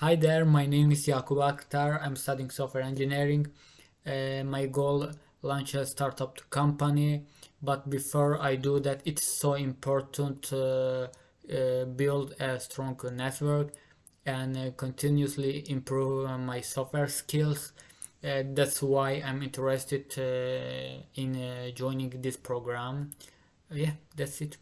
Hi there, my name is Yakub Akhtar. I'm studying software engineering. Uh, my goal launch a startup company, but before I do that, it's so important to uh, build a strong network and uh, continuously improve uh, my software skills. That's why I'm interested in joining this program. yeah, that's it.